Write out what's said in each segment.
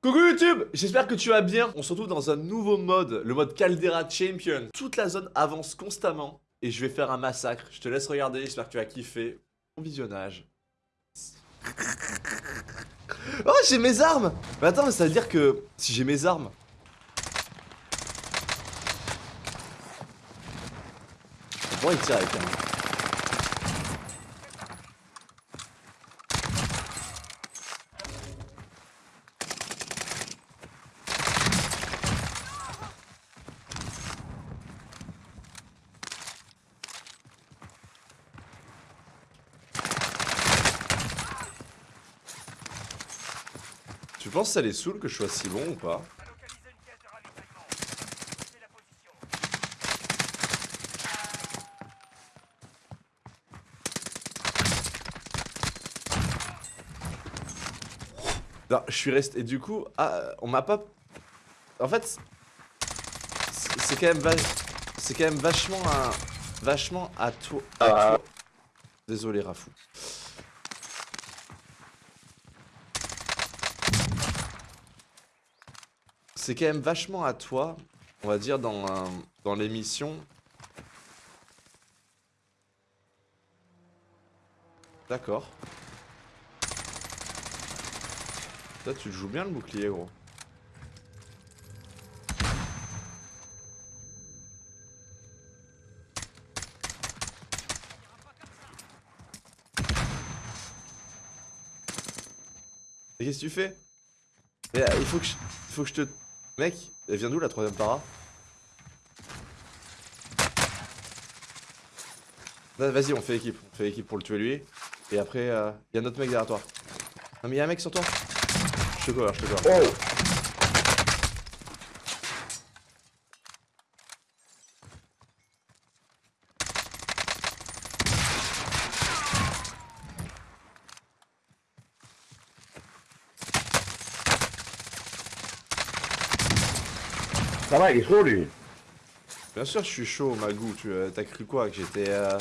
Coucou YouTube J'espère que tu vas bien. On se retrouve dans un nouveau mode, le mode Caldera Champion. Toute la zone avance constamment et je vais faire un massacre. Je te laisse regarder, j'espère que tu vas kiffer. Bon visionnage. Oh, j'ai mes armes Mais attends, mais ça veut dire que si j'ai mes armes... Bon, il tire avec un... Tu penses que ça les saoule que je sois si bon ou pas Non, je suis resté... Et du coup, ah, on m'a pas... En fait, c'est quand même... C'est quand même vachement un... Vachement à toi... À toi. Désolé, Rafou. C'est quand même vachement à toi, on va dire, dans, dans l'émission. D'accord. Toi, tu joues bien le bouclier, gros. Et qu'est-ce que tu fais? Euh, il faut que il faut que je te Mec, elle vient d'où la troisième para Vas-y, on fait équipe. On fait équipe pour le tuer lui. Et après, il euh, y a notre mec derrière toi. Non mais y'a un mec sur toi. Je te cover, je te cover. Oh Ça va, il est chaud lui. Bien sûr, je suis chaud, Magou. Tu euh, as cru quoi? Que j'étais euh,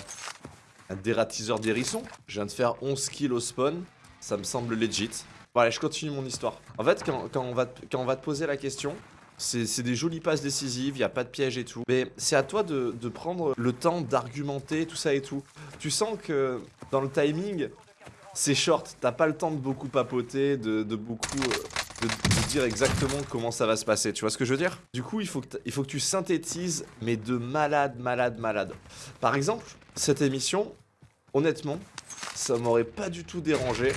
un dératiseur d'hérissons Je viens de faire 11 kills au spawn. Ça me semble legit. Bon, allez, je continue mon histoire. En fait, quand, on, va te poser la question, c'est des jolies passes décisives, il n'y a pas de piège et tout. Mais c'est à toi de, prendre le temps d'argumenter, tout ça et tout. Tu sens que dans le timing, c'est short. T'as pas le temps de beaucoup papoter, de, beaucoup... Euh, de, dire exactement comment ça va se passer, tu vois ce que je veux dire? Du coup, il faut, que il faut que tu synthétises, mais de malade, malade, malade. Par exemple, cette émission, honnêtement, ça m'aurait pas du tout dérangé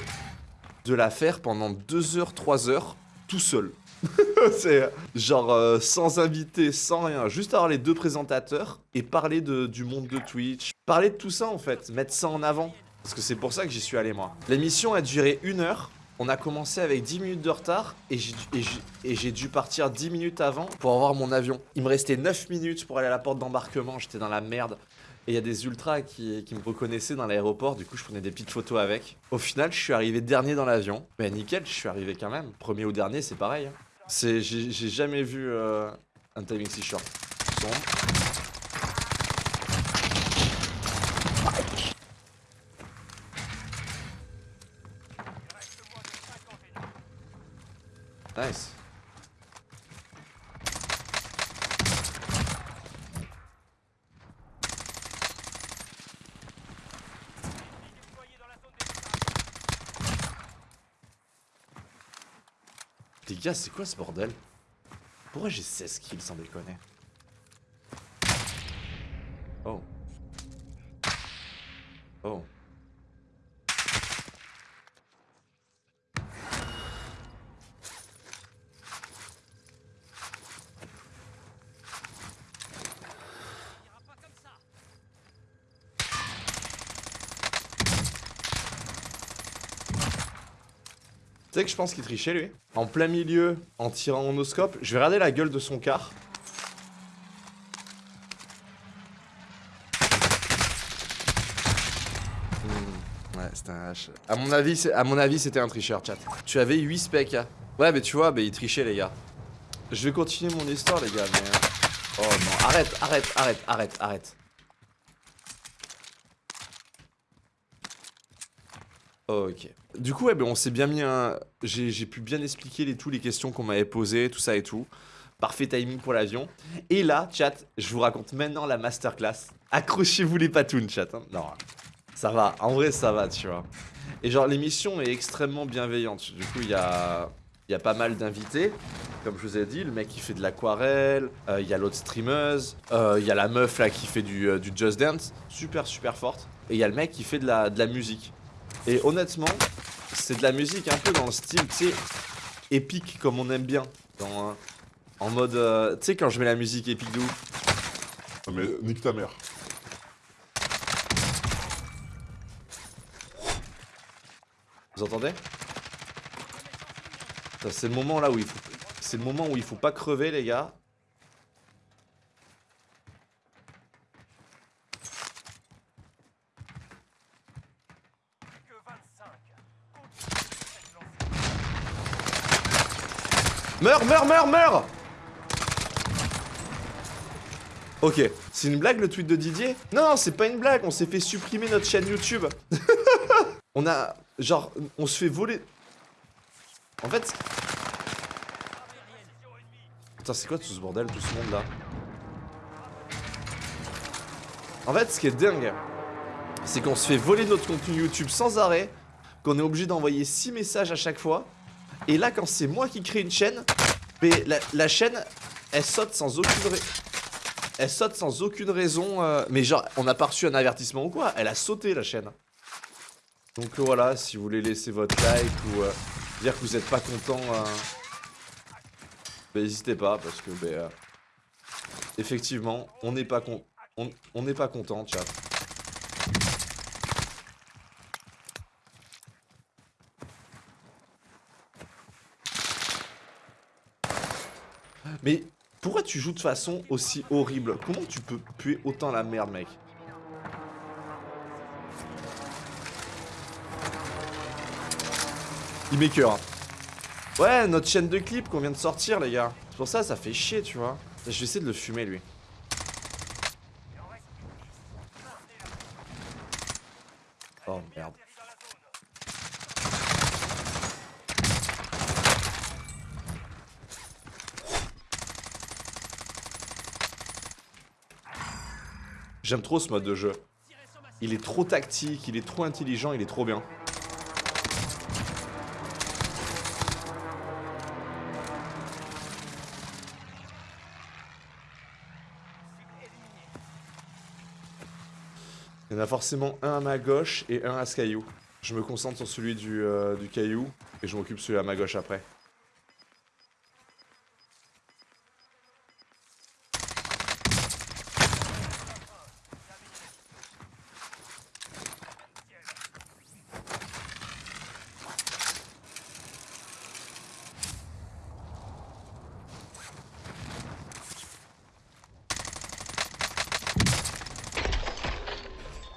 de la faire pendant 2 heures, 3 heures, tout seul. c'est genre euh, sans invité, sans rien, juste avoir les deux présentateurs et parler de, du monde de Twitch, parler de tout ça en fait, mettre ça en avant. Parce que c'est pour ça que j'y suis allé moi. L'émission a duré une heure, on a commencé avec 10 minutes de retard et j'ai dû partir 10 minutes avant pour avoir mon avion. Il me restait 9 minutes pour aller à la porte d'embarquement, j'étais dans la merde. Et il y a des ultras qui, me reconnaissaient dans l'aéroport, du coup je prenais des petites photos avec. Au final, je suis arrivé dernier dans l'avion. Mais nickel, je suis arrivé quand même. Premier ou dernier, c'est pareil. Hein. J'ai jamais vu euh, un timing si short. Nice. Les gars, c'est quoi ce bordel? Pourquoi j'ai 16 kills sans déconner Oh. Oh. Tu que je pense qu'il trichait lui En plein milieu, en tirant en oscope, je vais regarder la gueule de son car. Hmm, ouais, c'était un H. À mon avis, à mon avis, c'était un tricheur, chat. Tu avais 8 specs. Hein. Ouais, mais tu vois, bah, il trichait, les gars. Je vais continuer mon histoire, les gars, mais... Hein. Oh non, arrête, arrête, arrête, arrête, arrête. Ok. Du coup, ben, on s'est bien mis un... J'ai pu bien expliquer les, les questions qu'on m'avait posées, tout ça et tout. Parfait timing pour l'avion. Et là, chat, je vous raconte maintenant la masterclass. Accrochez-vous les patounes, chat. hein. Non, ça va. En vrai, ça va, tu vois. Et genre, l'émission est extrêmement bienveillante. Du coup, il y a... Pas mal d'invités, comme je vous ai dit, le mec qui fait de l'aquarelle, euh, il y a l'autre streameuse, euh, il y a la meuf là qui fait du, euh, du Just Dance, super super forte, et il y a le mec qui fait de la musique. Et honnêtement, c'est de la musique un peu dans le style, tu sais, épique comme on aime bien. Dans, en mode, euh, tu sais, quand je mets la musique épique de ouf. Non mais nique ta mère. Vous entendez? C'est le moment là où il faut. C'est le moment où il faut pas crever, les gars. Meurs, meurs, meurs, meurs. Ok, c'est une blague le tweet de Didier? Non, non, c'est pas une blague, on s'est fait supprimer notre chaîne YouTube. on a... Genre, on se fait voler... En fait... Putain, c'est quoi tout ce bordel, tout ce monde là En fait, ce qui est dingue, c'est qu'on se fait voler notre contenu YouTube sans arrêt, qu'on est obligé d'envoyer 6 messages à chaque fois, et là, quand c'est moi qui crée une chaîne, la, chaîne, elle saute sans aucune raison. Elle saute sans aucune raison. euh, Mais genre, on n'a pas reçu un avertissement ou quoi Elle a sauté la chaîne. Donc euh, voilà, si vous voulez laisser votre like ou euh, dire que vous n'êtes pas content, euh, bah, n'hésitez pas parce que euh, effectivement, on n'est pas con, on on n'est pas content, chat. Mais pourquoi tu joues de façon aussi horrible? Comment tu peux puer autant la merde, mec? Il met. Ouais, notre chaîne de clips qu'on vient de sortir, les gars. C'est pour ça, ça fait chier, tu vois. Je vais essayer de le fumer, lui. Oh, merde. J'aime trop ce mode de jeu. Il est trop tactique, il est trop intelligent, il est trop bien. Il y en a forcément un à ma gauche et un à ce caillou. Je me concentre sur celui du, euh, du caillou et je m'occupe celui à ma gauche après.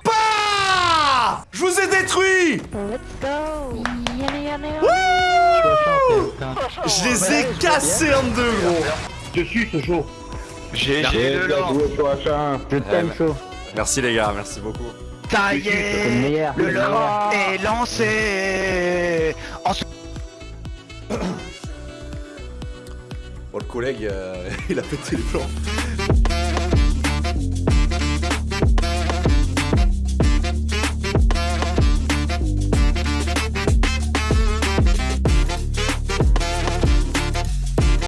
Bah Je vous ai détruit Let's go Je les ai cassés en deux, gros Je suis ce show. GG le lance joué sur H1. Je t'aime chaud. Merci les gars, merci beaucoup. Ça y le est meilleur. Le lance est lancé En Bon, le collègue, euh, il a pété les plombs.